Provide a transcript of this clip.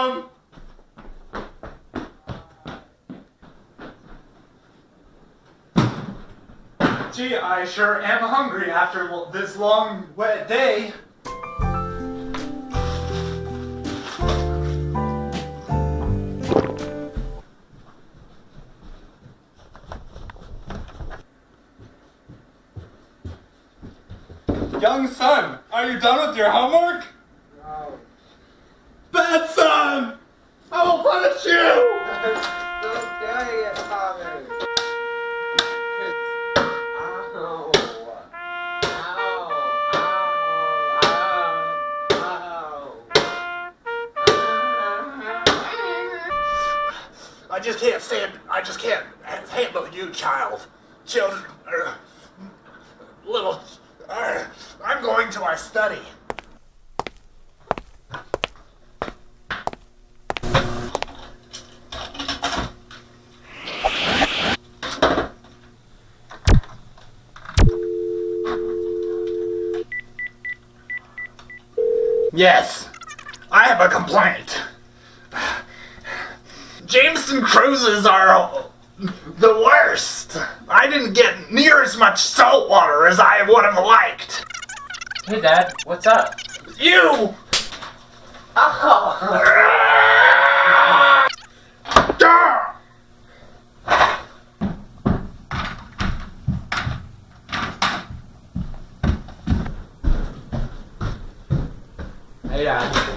Um, gee, I sure am hungry after this long, wet day. Young son, are you done with your homework? Punish you! Don't. Ow. Ow. Ow. I just can't stand. I just can't handle you, child. Children, er, little. er, I'm going to our study. Yes, I have a complaint. Jameson cruises are the worst. I didn't get near as much salt water as I would have liked. Hey, Dad, what's up? You! Oh. Hey, Dad.